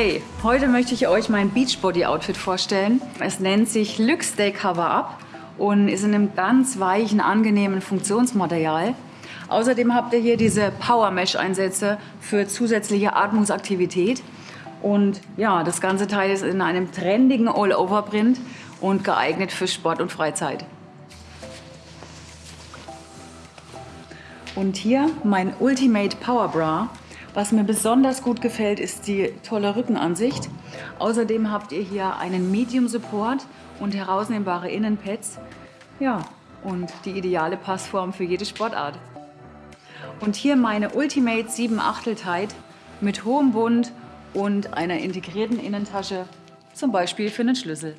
Hey, heute möchte ich euch mein Beachbody-Outfit vorstellen. Es nennt sich Lux Day Cover Up und ist in einem ganz weichen, angenehmen Funktionsmaterial. Außerdem habt ihr hier diese Power Mesh Einsätze für zusätzliche Atmungsaktivität. Und ja, das ganze Teil ist in einem trendigen All-Over-Print und geeignet für Sport und Freizeit. Und hier mein Ultimate Power Bra. Was mir besonders gut gefällt, ist die tolle Rückenansicht. Außerdem habt ihr hier einen Medium Support und herausnehmbare Innenpads. Ja, und die ideale Passform für jede Sportart. Und hier meine Ultimate 7 Achtel Tight mit hohem Bund und einer integrierten Innentasche, zum Beispiel für einen Schlüssel.